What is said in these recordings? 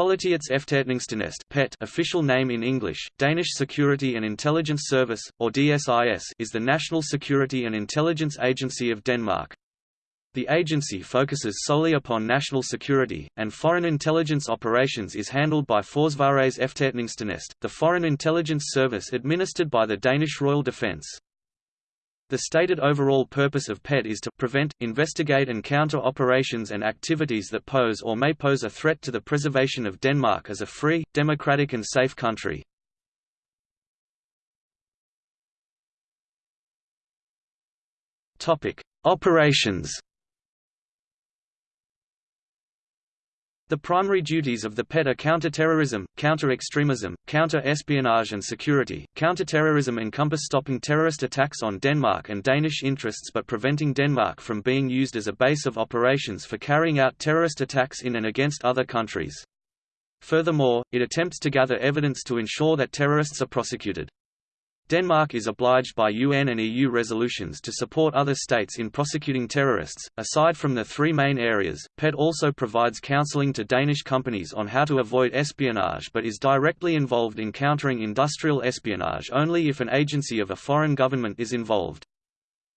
Politiets PET official name in English, Danish Security and Intelligence Service, or DSIS is the national security and intelligence agency of Denmark. The agency focuses solely upon national security, and foreign intelligence operations is handled by Forsvarets Efterretningstjeneste, the foreign intelligence service administered by the Danish Royal Defence. The stated overall purpose of PET is to prevent, investigate and counter operations and activities that pose or may pose a threat to the preservation of Denmark as a free, democratic and safe country. Operations The primary duties of the PET are counter-terrorism, counter-extremism, counter-espionage and security. Counter-terrorism encompass stopping terrorist attacks on Denmark and Danish interests but preventing Denmark from being used as a base of operations for carrying out terrorist attacks in and against other countries. Furthermore, it attempts to gather evidence to ensure that terrorists are prosecuted. Denmark is obliged by UN and EU resolutions to support other states in prosecuting terrorists. Aside from the three main areas, PET also provides counseling to Danish companies on how to avoid espionage but is directly involved in countering industrial espionage only if an agency of a foreign government is involved.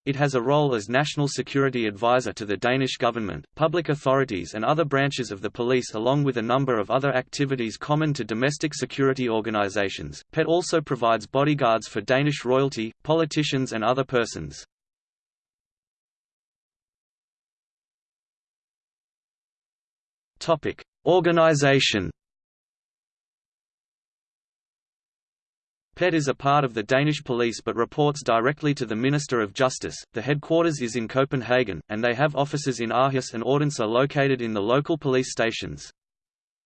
It has a role as national security advisor to the Danish government, public authorities and other branches of the police along with a number of other activities common to domestic security organizations. PET also provides bodyguards for Danish royalty, politicians and other persons. Topic: Organization PET is a part of the Danish police but reports directly to the Minister of Justice. The headquarters is in Copenhagen, and they have offices in Aarhus and Odense located in the local police stations.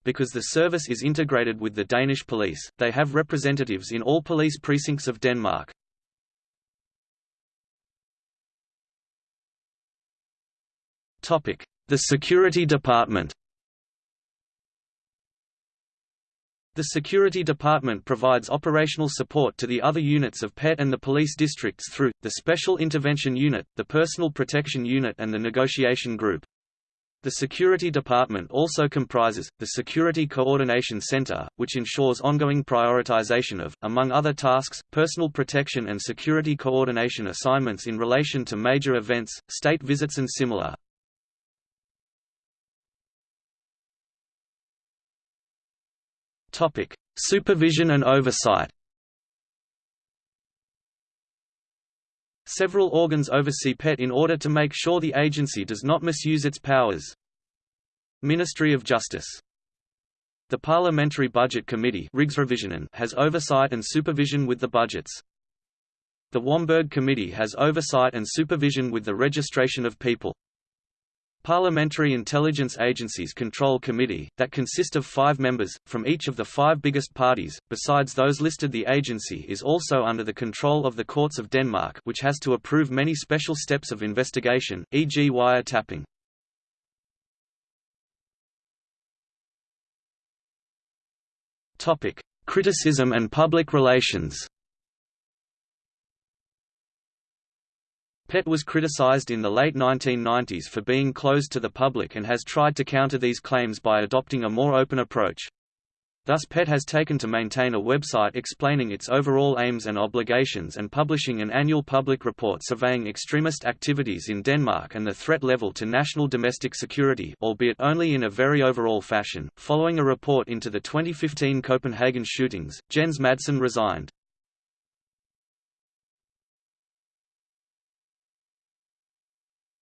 Because the service is integrated with the Danish police, they have representatives in all police precincts of Denmark. The Security Department The Security Department provides operational support to the other units of PET and the police districts through, the Special Intervention Unit, the Personal Protection Unit and the Negotiation Group. The Security Department also comprises, the Security Coordination Center, which ensures ongoing prioritization of, among other tasks, personal protection and security coordination assignments in relation to major events, state visits and similar. Topic: Supervision and oversight. Several organs oversee PET in order to make sure the agency does not misuse its powers. Ministry of Justice The Parliamentary Budget Committee has oversight and supervision with the budgets. The Wamberg Committee has oversight and supervision with the registration of people. Parliamentary Intelligence Agencies Control Committee, that consist of five members, from each of the five biggest parties. Besides those listed the agency is also under the control of the Courts of Denmark which has to approve many special steps of investigation, e.g. wiretapping. Criticism and public relations PET was criticized in the late 1990s for being closed to the public and has tried to counter these claims by adopting a more open approach. Thus PET has taken to maintain a website explaining its overall aims and obligations and publishing an annual public report surveying extremist activities in Denmark and the threat level to national domestic security albeit only in a very overall fashion. Following a report into the 2015 Copenhagen shootings, Jens Madsen resigned.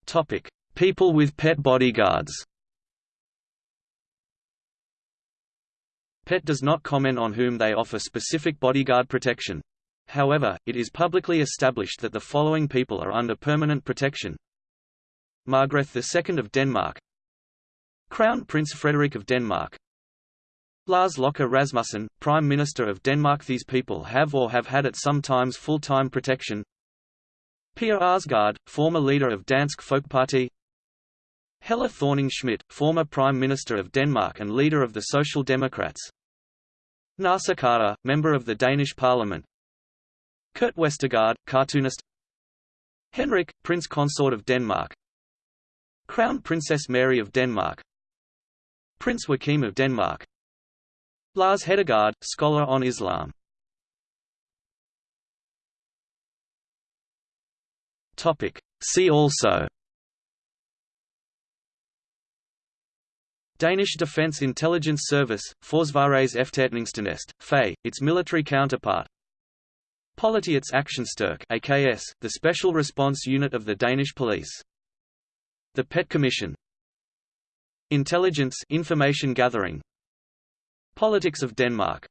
Topic: People with pet bodyguards. PET does not comment on whom they offer specific bodyguard protection. However, it is publicly established that the following people are under permanent protection. Margrethe II of Denmark Crown Prince Frederik of Denmark Lars Løkke Rasmussen, Prime Minister of Denmark These people have or have had at some times full-time protection Pia Kjærsgaard, former leader of Dansk Folkeparti Helle Thorning-Schmidt, former Prime Minister of Denmark and leader of the Social Democrats. Naser Khader, member of the Danish Parliament. Kurt Westergaard, cartoonist. Henrik, Prince Consort of Denmark. Crown Princess Mary of Denmark. Prince Joachim of Denmark. Lars Hedegaard, scholar on Islam See also Danish Defence Intelligence Service, Forsvarets Efterretningstjeneste, FE, its military counterpart. Politiets Aktionsstyrke AKS, the special response unit of the Danish police. The PET Commission. Intelligence information gathering. Politics of Denmark